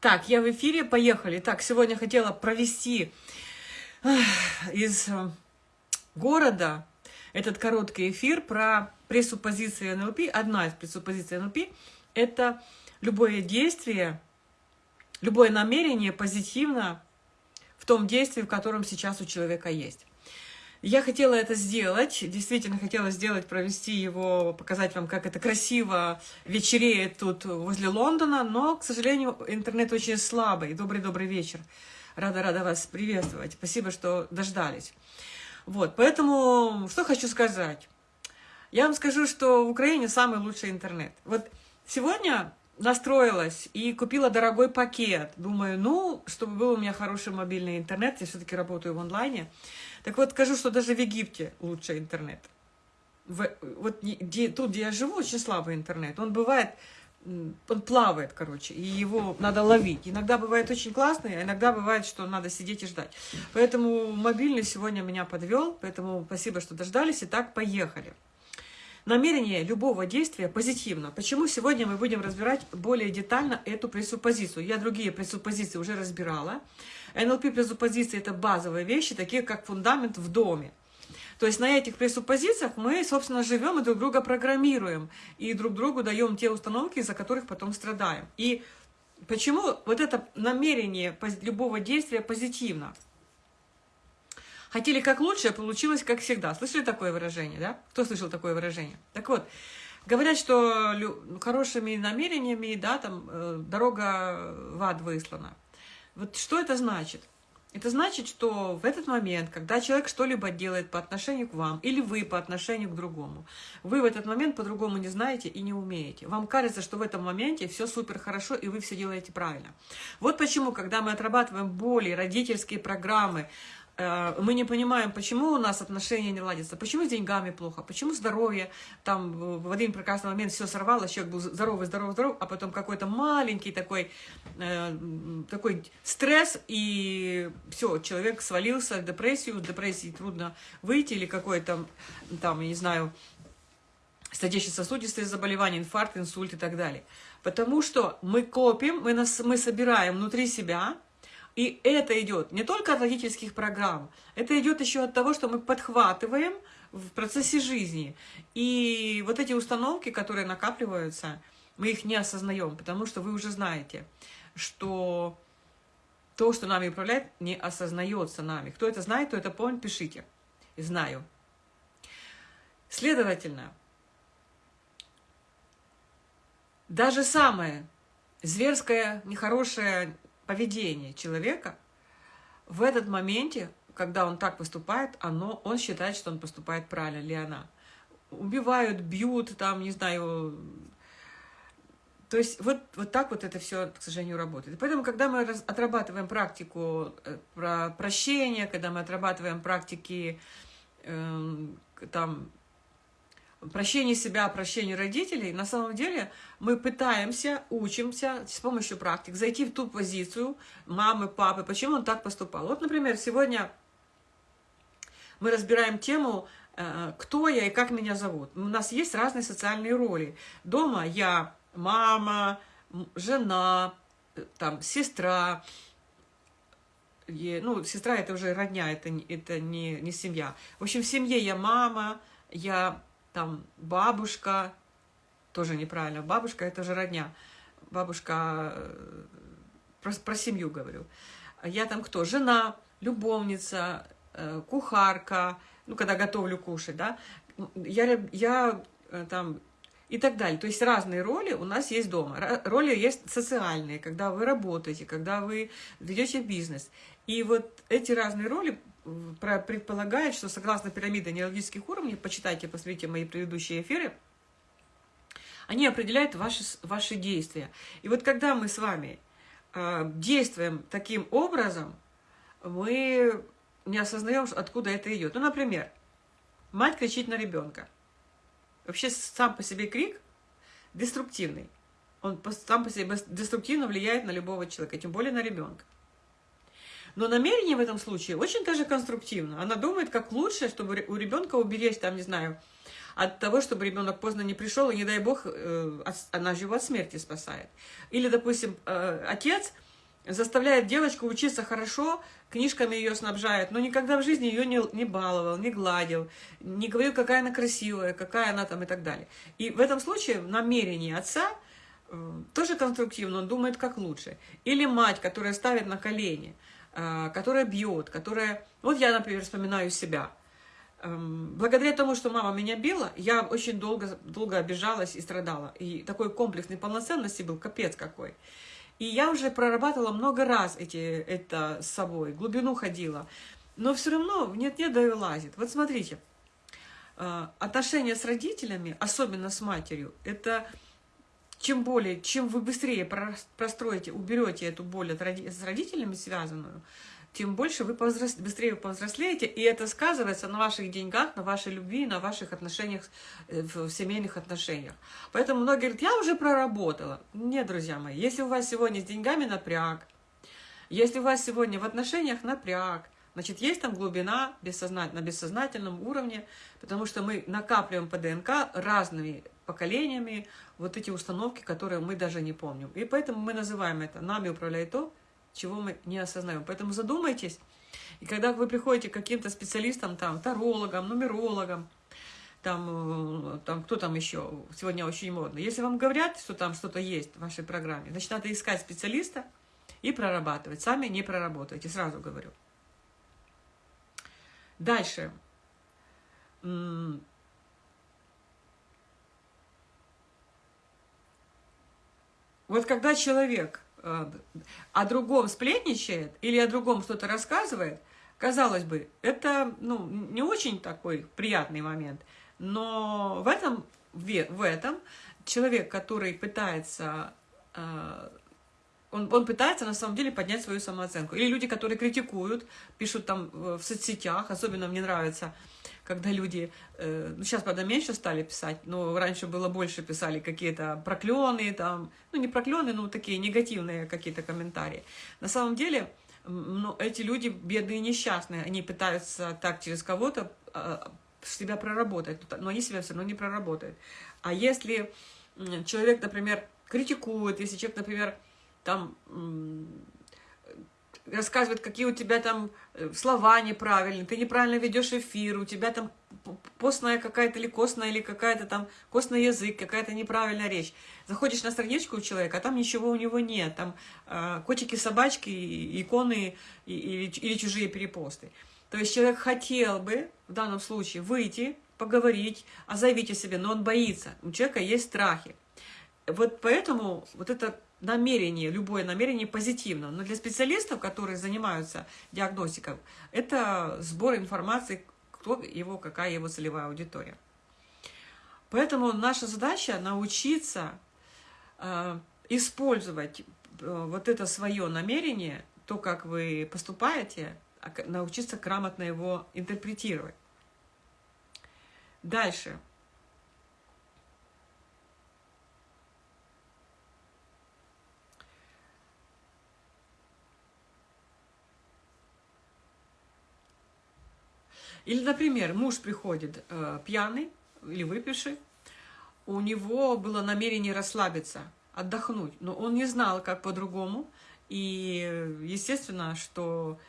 Так, я в эфире, поехали. Так, сегодня хотела провести из э, города этот короткий эфир про пресуппозиции НЛП. Одна из пресуппозиций НЛП – это любое действие, любое намерение позитивно в том действии, в котором сейчас у человека есть. Я хотела это сделать, действительно хотела сделать, провести его, показать вам, как это красиво вечереет тут возле Лондона, но, к сожалению, интернет очень слабый. Добрый-добрый вечер. Рада-рада вас приветствовать. Спасибо, что дождались. Вот, поэтому, что хочу сказать. Я вам скажу, что в Украине самый лучший интернет. Вот сегодня настроилась и купила дорогой пакет. Думаю, ну, чтобы был у меня хороший мобильный интернет, я все-таки работаю в онлайне. Так вот, скажу, что даже в Египте лучше интернет. В, вот где, тут, где я живу, очень слабый интернет. Он бывает, он плавает, короче, и его надо ловить. Иногда бывает очень классный, а иногда бывает, что надо сидеть и ждать. Поэтому мобильный сегодня меня подвел, поэтому спасибо, что дождались. Итак, поехали. Намерение любого действия позитивно. Почему сегодня мы будем разбирать более детально эту пресуппозицию? Я другие пресуппозиции уже разбирала. НЛП пресуппозиции – это базовые вещи, такие как фундамент в доме. То есть на этих пресуппозициях мы, собственно, живем и друг друга программируем, и друг другу даем те установки, из-за которых потом страдаем. И почему вот это намерение любого действия позитивно? Хотели как лучше, а получилось как всегда. Слышали такое выражение, да? Кто слышал такое выражение? Так вот, говорят, что хорошими намерениями, да, там, э, дорога в ад выслана. Вот что это значит? Это значит, что в этот момент, когда человек что-либо делает по отношению к вам, или вы по отношению к другому, вы в этот момент по-другому не знаете и не умеете. Вам кажется, что в этом моменте все супер хорошо, и вы все делаете правильно. Вот почему, когда мы отрабатываем боли, родительские программы, мы не понимаем, почему у нас отношения не ладятся, почему с деньгами плохо, почему здоровье, там в один прекрасный момент все сорвалось, человек был здоровый, здоровый, здоровый, а потом какой-то маленький такой, э, такой стресс, и все, человек свалился в депрессию, в депрессии трудно выйти, или какой-то, там, я не знаю, сердечно-сосудистые заболевания, инфаркт, инсульт и так далее. Потому что мы копим, мы, нас, мы собираем внутри себя, и это идет не только от родительских программ, это идет еще от того, что мы подхватываем в процессе жизни. И вот эти установки, которые накапливаются, мы их не осознаем, потому что вы уже знаете, что то, что нами управляет, не осознается нами. Кто это знает, то это помнит, пишите. Знаю. Следовательно, даже самое зверское, нехорошее, поведение человека в этот моменте, когда он так поступает, оно, он считает, что он поступает правильно, или она. Убивают, бьют, там, не знаю... То есть вот, вот так вот это все, к сожалению, работает. поэтому, когда мы отрабатываем практику э, про прощение, когда мы отрабатываем практики э, там, прощение себя, прощение родителей, на самом деле мы пытаемся, учимся с помощью практик зайти в ту позицию мамы, папы, почему он так поступал. Вот, например, сегодня мы разбираем тему э, «Кто я и как меня зовут?». У нас есть разные социальные роли. Дома я мама, жена, э, там, сестра, ну, сестра это уже родня, это, это не, не семья. В общем, в семье я мама, я там бабушка, тоже неправильно, бабушка это же родня, бабушка, э, про, про семью говорю. Я там кто? Жена, любовница, э, кухарка, ну, когда готовлю кушать, да, я, я э, там и так далее. То есть разные роли у нас есть дома. Роли есть социальные, когда вы работаете, когда вы ведете бизнес. И вот эти разные роли предполагает, что согласно пирамиде нейрологических уровней, почитайте, посмотрите мои предыдущие эфиры, они определяют ваши, ваши действия. И вот когда мы с вами э, действуем таким образом, мы не осознаем, откуда это идет. Ну, например, мать кричит на ребенка. Вообще сам по себе крик деструктивный. Он сам по себе деструктивно влияет на любого человека, тем более на ребенка. Но намерение в этом случае очень даже конструктивно. Она думает, как лучше, чтобы у ребенка уберечь, там, не знаю, от того, чтобы ребенок поздно не пришел, и, не дай бог, э, она же его от смерти спасает. Или, допустим, э, отец заставляет девочку учиться хорошо, книжками ее снабжает, но никогда в жизни ее не, не баловал, не гладил, не говорил, какая она красивая, какая она там и так далее. И в этом случае намерение отца э, тоже конструктивно, он думает, как лучше. Или мать, которая ставит на колени, которая бьет, которая... Вот я, например, вспоминаю себя. Эм, благодаря тому, что мама меня била, я очень долго, долго обижалась и страдала. И такой комплекс неполноценности был капец какой. И я уже прорабатывала много раз эти, это с собой, глубину ходила. Но все равно нет-нет, да и лазит. Вот смотрите, э, отношения с родителями, особенно с матерью, это чем более, чем вы быстрее простроите, уберете эту боль от с родителями связанную, тем больше вы повзрос... быстрее повзрослеете, и это сказывается на ваших деньгах, на вашей любви, на ваших отношениях, э, в семейных отношениях. Поэтому многие говорят, я уже проработала. Нет, друзья мои, если у вас сегодня с деньгами напряг, если у вас сегодня в отношениях напряг, значит, есть там глубина бессознат... на бессознательном уровне, потому что мы накапливаем по ДНК разными поколениями вот эти установки, которые мы даже не помним. И поэтому мы называем это «нами управляет то, чего мы не осознаем. Поэтому задумайтесь, и когда вы приходите к каким-то специалистам, там, тарологам, нумерологам, там, э, там, кто там еще, сегодня очень модно. Если вам говорят, что там что-то есть в вашей программе, значит, надо искать специалиста и прорабатывать. Сами не проработаете, сразу говорю. Дальше. Вот когда человек Э, о другом сплетничает или о другом что-то рассказывает, казалось бы, это ну, не очень такой приятный момент. Но в этом, в этом человек, который пытается, э, он, он пытается на самом деле поднять свою самооценку. Или люди, которые критикуют, пишут там в соцсетях, особенно мне нравится, когда люди, э, ну сейчас, правда, меньше стали писать, но раньше было больше писали какие-то проклены, там, ну не проклены, но такие негативные какие-то комментарии. На самом деле, ну, эти люди бедные несчастные, они пытаются так через кого-то э, себя проработать, но они себя все равно не проработают. А если человек, например, критикует, если человек, например, там рассказывает, какие у тебя там э, слова неправильные, ты неправильно ведешь эфир, у тебя там постная какая-то или костная, или какая-то там костный язык, какая-то неправильная речь. Заходишь на страничку у человека, а там ничего у него нет, там э, котики, собачки, иконы и, или, или чужие перепосты. То есть человек хотел бы в данном случае выйти, поговорить, а заявить о себе, но он боится, у человека есть страхи. Вот поэтому вот это намерение, любое намерение позитивно. Но для специалистов, которые занимаются диагностикой, это сбор информации, кто его, какая его целевая аудитория. Поэтому наша задача научиться э, использовать э, вот это свое намерение, то, как вы поступаете, а научиться грамотно его интерпретировать. Дальше. Или, например, муж приходит э, пьяный или выпивший, у него было намерение расслабиться, отдохнуть, но он не знал, как по-другому, и естественно, что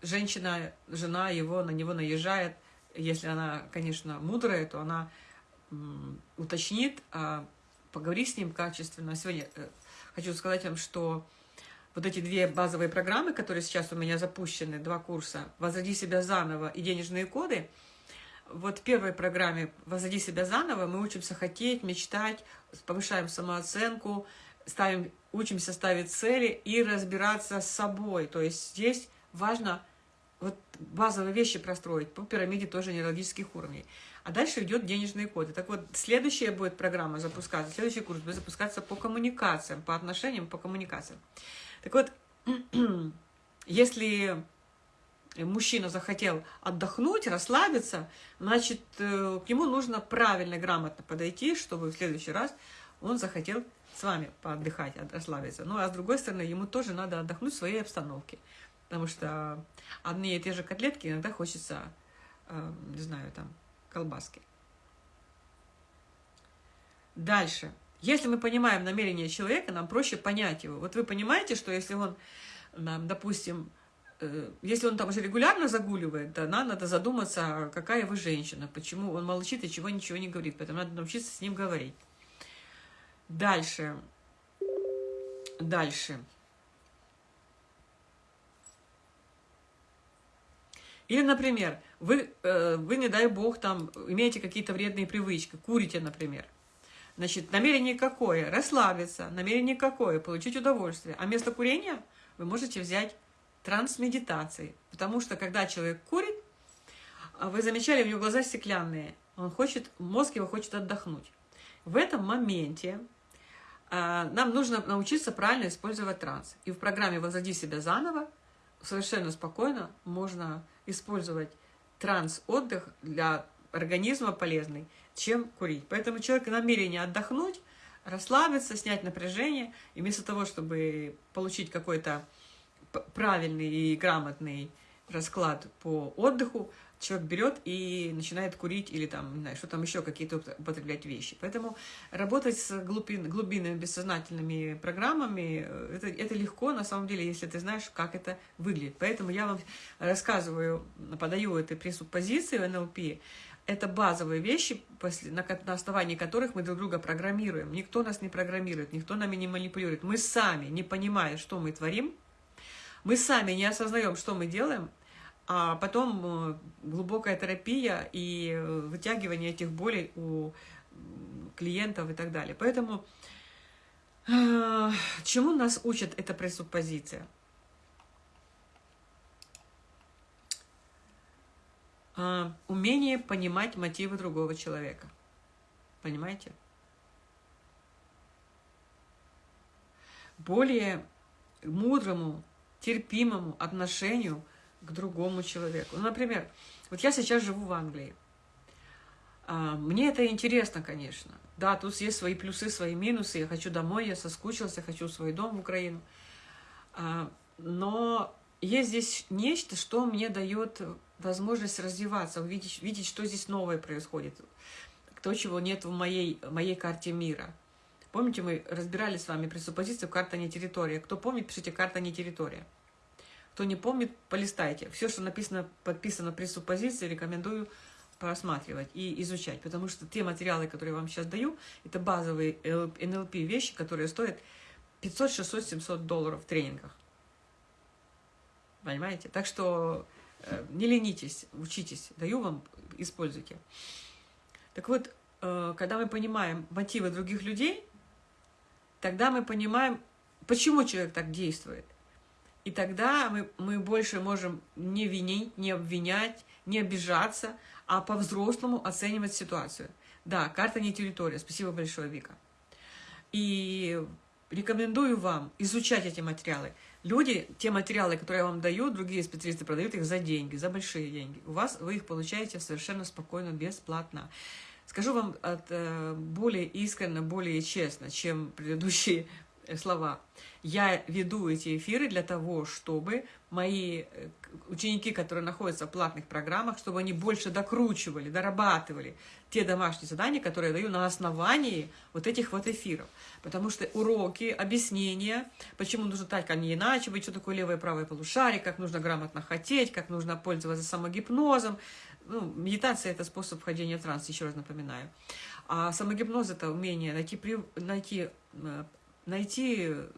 женщина, жена его, на него наезжает, если она, конечно, мудрая, то она уточнит, а поговори с ним качественно. Сегодня э, хочу сказать вам, что вот эти две базовые программы, которые сейчас у меня запущены, два курса «Возроди себя заново» и «Денежные коды», вот в первой программе «Возроди себя заново» мы учимся хотеть, мечтать, повышаем самооценку, ставим, учимся ставить цели и разбираться с собой. То есть здесь важно вот базовые вещи простроить по пирамиде тоже нейрологических уровней. А дальше идет денежные коды. Так вот, следующая будет программа запускаться, следующий курс будет запускаться по коммуникациям, по отношениям, по коммуникациям. Так вот, если мужчина захотел отдохнуть, расслабиться, значит, э, к нему нужно правильно, грамотно подойти, чтобы в следующий раз он захотел с вами поотдыхать, расслабиться. Ну, а с другой стороны, ему тоже надо отдохнуть в своей обстановке. Потому что одни и те же котлетки иногда хочется, э, не знаю, там, колбаски. Дальше. Если мы понимаем намерение человека, нам проще понять его. Вот вы понимаете, что если он допустим, э, если он там уже регулярно загуливает, то надо задуматься, какая вы женщина, почему он молчит и чего ничего не говорит. Поэтому надо научиться с ним говорить. Дальше. Дальше. Или, например, вы, э, вы, не дай бог, там имеете какие-то вредные привычки, курите, например. Значит, намерение какое? Расслабиться. Намерение какое? Получить удовольствие. А вместо курения вы можете взять трансмедитации. Потому что, когда человек курит, а вы замечали, у него глаза стеклянные. Он хочет, мозг его хочет отдохнуть. В этом моменте а, нам нужно научиться правильно использовать транс. И в программе «Возроди себя заново» совершенно спокойно можно использовать транс-отдых для организма полезный, чем курить. Поэтому человек намерение отдохнуть, расслабиться, снять напряжение, и вместо того, чтобы получить какой-то правильный и грамотный расклад по отдыху, человек берет и начинает курить или там, не знаю, что там еще, какие-то употреблять вещи. Поэтому работать с глубин, глубинными бессознательными программами, э, это, это легко, на самом деле, если ты знаешь, как это выглядит. Поэтому я вам рассказываю, подаю этой пресуппозиции в НЛП, это базовые вещи, на, основании которых мы друг друга программируем. Никто нас не программирует, никто нами не манипулирует. Мы сами, не понимая, что мы творим, мы сами не осознаем, что мы делаем, а потом э, глубокая терапия и э, вытягивание этих болей у клиентов и так далее. Поэтому э, чему нас учит эта пресуппозиция? Умение понимать мотивы другого человека. Понимаете? Более мудрому, терпимому отношению – к другому человеку. Ну, например, вот я сейчас живу в Англии. А, мне это интересно, конечно. Да, тут есть свои плюсы, свои минусы. Я хочу домой, я соскучился, хочу свой дом в Украину. А, но есть здесь нечто, что мне дает возможность развиваться, увидеть, видеть, что здесь новое происходит, то, чего нет в моей, моей карте мира. Помните, мы разбирали с вами пресуппозицию «Карта не территория». Кто помнит, пишите «Карта не территория». Кто не помнит, полистайте. Все, что написано, подписано при суппозиции, рекомендую просматривать и изучать, потому что те материалы, которые я вам сейчас даю, это базовые НЛП вещи, которые стоят 500, 600, 700 долларов в тренингах. Понимаете? Так что не ленитесь, учитесь, даю вам, используйте. Так вот, э, когда мы понимаем мотивы других людей, тогда мы понимаем, почему человек так действует. И тогда мы, мы больше можем не винить, не обвинять, не обижаться, а по-взрослому оценивать ситуацию. Да, карта не территория. Спасибо большое, Вика. И рекомендую вам изучать эти материалы. Люди, те материалы, которые я вам даю, другие специалисты продают их за деньги, за большие деньги. У вас вы их получаете совершенно спокойно, бесплатно. Скажу вам от, э, более искренне, более честно, чем предыдущие слова. Я веду эти эфиры для того, чтобы мои э, ученики, которые находятся в платных программах, чтобы они больше докручивали, дорабатывали те домашние задания, которые я даю на основании вот этих вот эфиров. Потому что уроки, объяснения, почему нужно так, а не иначе быть, что такое левое и правое полушарие, как нужно грамотно хотеть, как нужно пользоваться самогипнозом. Ну, медитация – это способ вхождения в транс, еще раз напоминаю. А самогипноз – это умение найти, найти э, найти э,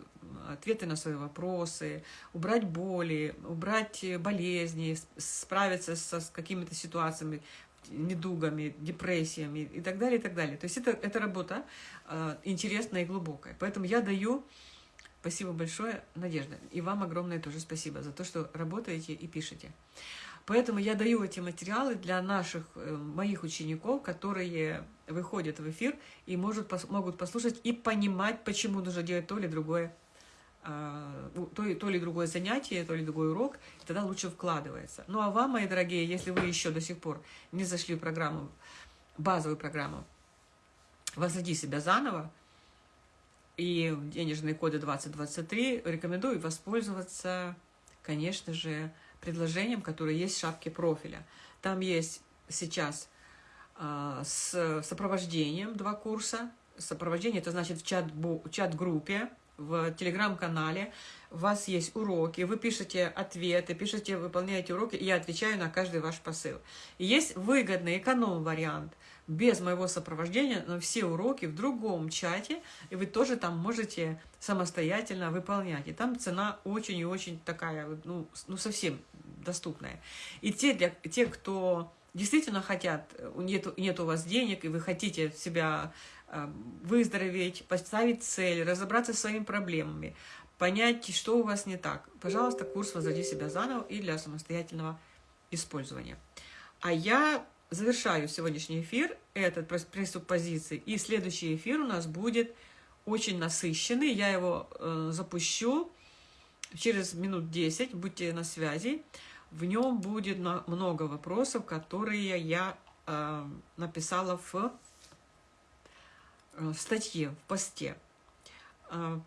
ответы на свои вопросы, убрать боли, убрать болезни, справиться со, с какими-то ситуациями, недугами, депрессиями и так далее, и так далее. То есть это, это работа э, интересная и глубокая. Поэтому я даю, спасибо большое, Надежда, и вам огромное тоже спасибо за то, что работаете и пишете. Поэтому я даю эти материалы для наших, э, моих учеников, которые выходят в эфир и может, могут послушать и понимать, почему нужно делать то или другое, а, то, то или другое занятие, то или другой урок, и тогда лучше вкладывается. Ну а вам, мои дорогие, если вы еще до сих пор не зашли в программу, базовую программу «Возводи себя заново», и денежные коды 2023, рекомендую воспользоваться, конечно же, предложением, которое есть в шапке профиля. Там есть сейчас с сопровождением два курса. Сопровождение – это значит в чат-группе, в телеграм-канале, у вас есть уроки, вы пишете ответы, пишете, выполняете уроки, и я отвечаю на каждый ваш посыл. И есть выгодный эконом-вариант, без моего сопровождения, но все уроки в другом чате, и вы тоже там можете самостоятельно выполнять. И там цена очень и очень такая, ну, ну совсем доступная. И те, для, те, кто действительно хотят, нет, нет у вас денег, и вы хотите себя э, выздороветь, поставить цель, разобраться со своими проблемами, понять, что у вас не так, пожалуйста, курс «Возводи себя заново» и для самостоятельного использования. А я завершаю сегодняшний эфир, этот пресуппозиции, и следующий эфир у нас будет очень насыщенный, я его э, запущу через минут 10, будьте на связи. В нем будет много вопросов, которые я э, написала в, э, в статье, в посте. Э,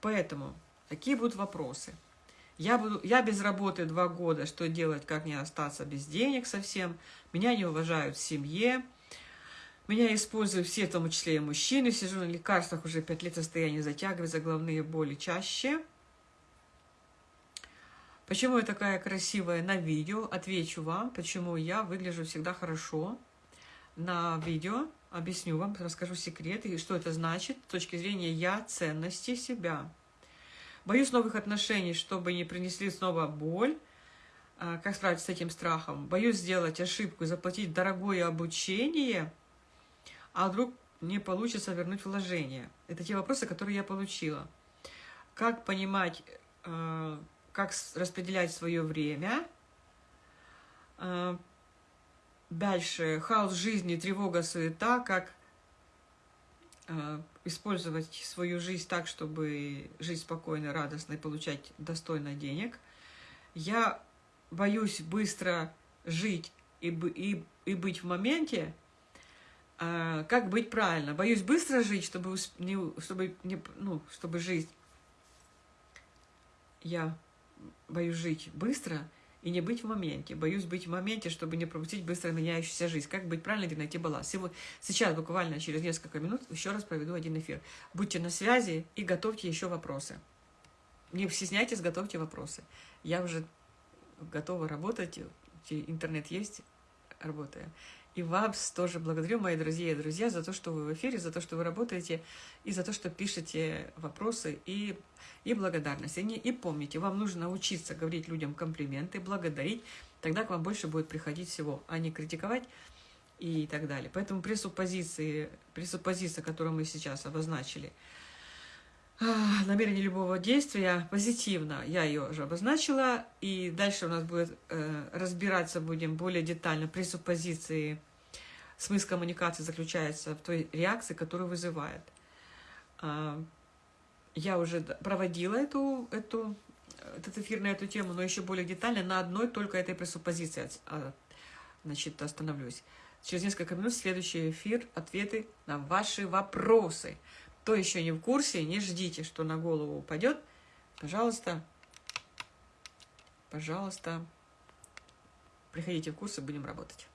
поэтому такие будут вопросы. Я, буду, я без работы два года, что делать, как не остаться без денег совсем. Меня не уважают в семье. Меня используют все, в том числе и мужчины. Сижу на лекарствах, уже пять лет состояние затягивается, головные боли чаще. Почему я такая красивая на видео? Отвечу вам, почему я выгляжу всегда хорошо на видео. Объясню вам, расскажу секреты, и что это значит с точки зрения я, ценности себя. Боюсь новых отношений, чтобы не принесли снова боль. А, как справиться с этим страхом? Боюсь сделать ошибку, заплатить дорогое обучение, а вдруг не получится вернуть вложение. Это те вопросы, которые я получила. Как понимать, а, как распределять свое время. А, дальше хаос жизни, тревога, суета, как использовать свою жизнь так, чтобы жить спокойно, радостно и получать достойно денег. Я боюсь быстро жить и, и, и быть в моменте. А, как быть правильно? Боюсь быстро жить, чтобы, не, чтобы, не, ну, чтобы жить. Я боюсь жить быстро – и не быть в моменте. Боюсь быть в моменте, чтобы не пропустить быстро меняющуюся жизнь. Как быть правильно и найти баланс. Сейчас, буквально через несколько минут, еще раз проведу один эфир. Будьте на связи и готовьте еще вопросы. Не стесняйтесь, готовьте вопросы. Я уже готова работать, интернет есть, работаю. И вас тоже благодарю, мои друзья и друзья, за то, что вы в эфире, за то, что вы работаете, и за то, что пишете вопросы и, и благодарность. И, и помните, вам нужно научиться говорить людям комплименты, благодарить, тогда к вам больше будет приходить всего, а не критиковать и так далее. Поэтому пресуппозиции, пресуппозиция, которую мы сейчас обозначили, намерение любого действия позитивно, я ее уже обозначила, и дальше у нас будет э, разбираться будем более детально пресуппозиции. Смысл коммуникации заключается в той реакции, которую вызывает. Э, я уже проводила эту, эту, этот эфир на эту тему, но еще более детально на одной только этой пресуппозиции а, значит, остановлюсь. Через несколько минут следующий эфир, ответы на ваши вопросы. Кто еще не в курсе, не ждите, что на голову упадет. Пожалуйста, пожалуйста, приходите в курсы, будем работать.